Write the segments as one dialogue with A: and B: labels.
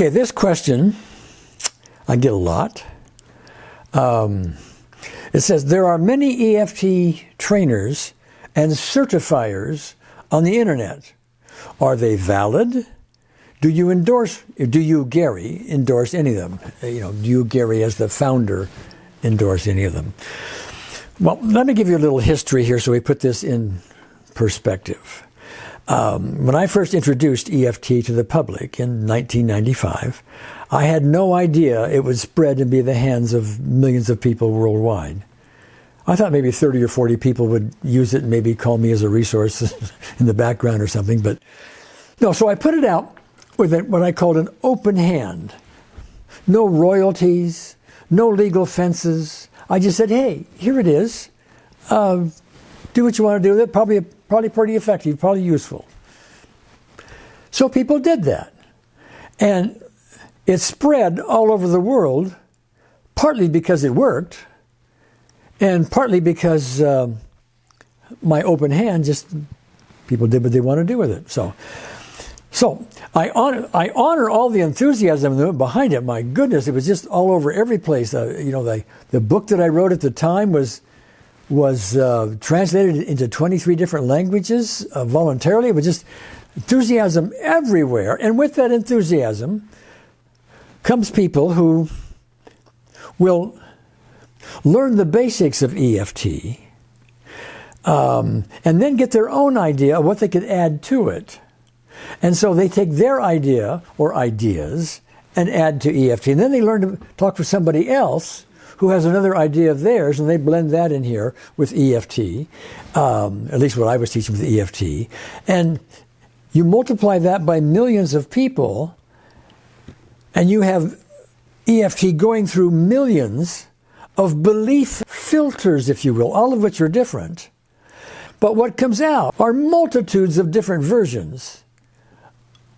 A: Okay, this question I get a lot. Um, it says there are many EFT trainers and certifiers on the internet. Are they valid? Do you endorse? Do you, Gary, endorse any of them? You know, do you, Gary, as the founder, endorse any of them? Well, let me give you a little history here so we put this in perspective. Um, when I first introduced EFT to the public in 1995, I had no idea it would spread and be in the hands of millions of people worldwide. I thought maybe 30 or 40 people would use it and maybe call me as a resource in the background or something. But no, so I put it out with what I called an open hand. No royalties, no legal fences. I just said, hey, here it is. Uh, do what you want to do with it. Probably, probably pretty effective, probably useful. So people did that. And it spread all over the world, partly because it worked, and partly because uh, my open hand just people did what they want to do with it. So, so I honor I honor all the enthusiasm behind it. My goodness, it was just all over every place. Uh, you know, the the book that I wrote at the time was was uh, translated into 23 different languages uh, voluntarily. It was just enthusiasm everywhere, and with that enthusiasm comes people who will learn the basics of EFT um, and then get their own idea of what they could add to it. And so they take their idea or ideas and add to EFT. And then they learn to talk with somebody else who has another idea of theirs, and they blend that in here with EFT, um, at least what I was teaching with EFT. And you multiply that by millions of people, and you have EFT going through millions of belief filters, if you will, all of which are different. But what comes out are multitudes of different versions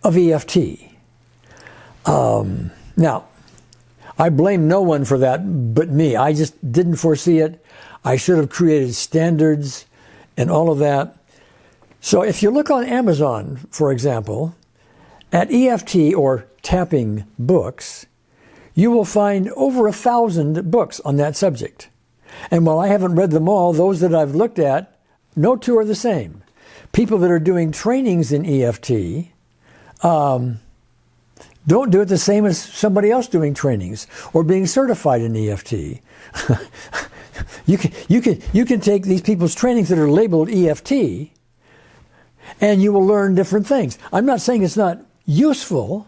A: of EFT. Um, now, I blame no one for that but me. I just didn't foresee it. I should have created standards and all of that. So if you look on Amazon, for example, at EFT or tapping books, you will find over a thousand books on that subject. And while I haven't read them all, those that I've looked at, no two are the same. People that are doing trainings in EFT um, don't do it the same as somebody else doing trainings or being certified in EFT. you, can, you, can, you can take these people's trainings that are labeled EFT and you will learn different things. I'm not saying it's not useful,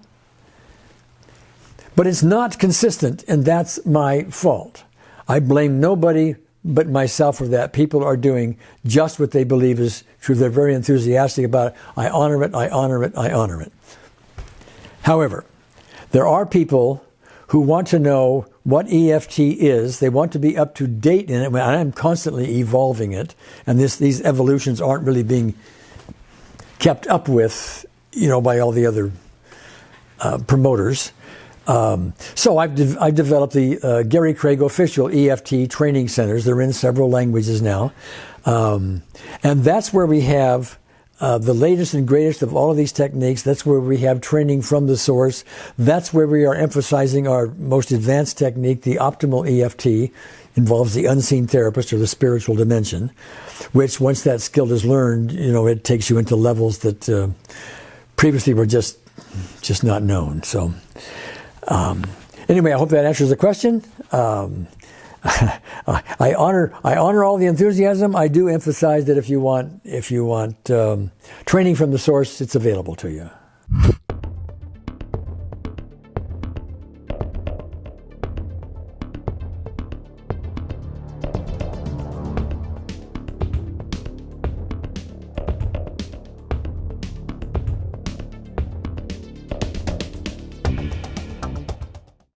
A: but it's not consistent, and that's my fault. I blame nobody but myself for that. People are doing just what they believe is true. They're very enthusiastic about it. I honor it, I honor it, I honor it. However, there are people who want to know what EFT is. They want to be up to date in it. I'm constantly evolving it, and this, these evolutions aren't really being kept up with, you know, by all the other uh, promoters. Um, so I've, de- I've developed the uh, Gary Craig official EFT training centers. They're in several languages now. Um, and that's where we have uh, the latest and greatest of all of these techniques. That's where we have training from the source. That's where we are emphasizing our most advanced technique, the optimal EFT. Involves the unseen therapist or the spiritual dimension, which once that skill is learned, you know, it takes you into levels that uh, previously were just just not known. So, um, anyway, I hope that answers the question. Um, I honor I honor all the enthusiasm. I do emphasize that if you want if you want um, training from the source, it's available to you.